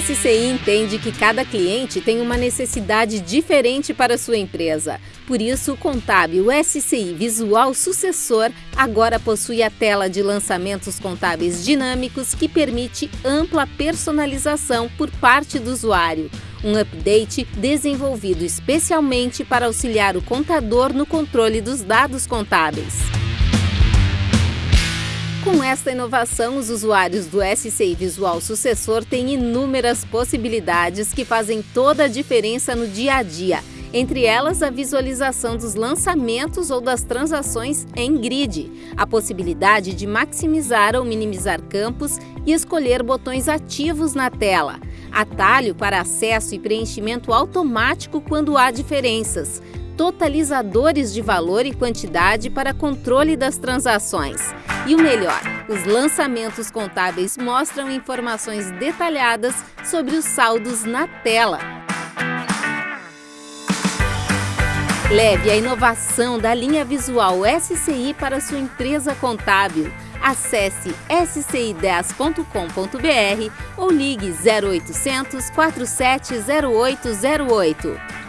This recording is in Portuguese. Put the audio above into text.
SCI entende que cada cliente tem uma necessidade diferente para sua empresa. Por isso, o contábil SCI Visual Sucessor agora possui a tela de lançamentos contábeis dinâmicos que permite ampla personalização por parte do usuário. Um update desenvolvido especialmente para auxiliar o contador no controle dos dados contábeis. Esta inovação, os usuários do SCI Visual Sucessor têm inúmeras possibilidades que fazem toda a diferença no dia a dia. Entre elas, a visualização dos lançamentos ou das transações em grid, a possibilidade de maximizar ou minimizar campos e escolher botões ativos na tela, atalho para acesso e preenchimento automático quando há diferenças, totalizadores de valor e quantidade para controle das transações. E o melhor, os lançamentos contábeis mostram informações detalhadas sobre os saldos na tela. Leve a inovação da linha visual SCI para sua empresa contábil. Acesse sci10.com.br ou ligue 0800 470808.